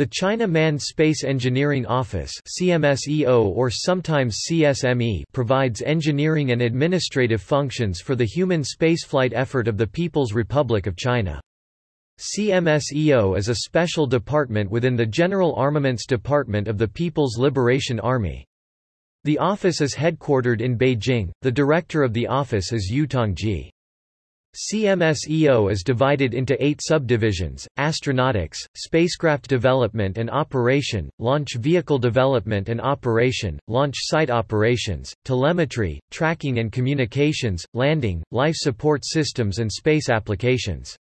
The China Manned Space Engineering Office CMSEO or sometimes CSME provides engineering and administrative functions for the human spaceflight effort of the People's Republic of China. CMSEO is a special department within the General Armaments Department of the People's Liberation Army. The office is headquartered in Beijing. The director of the office is Yu Tongji. CMSEO is divided into eight subdivisions, astronautics, spacecraft development and operation, launch vehicle development and operation, launch site operations, telemetry, tracking and communications, landing, life support systems and space applications.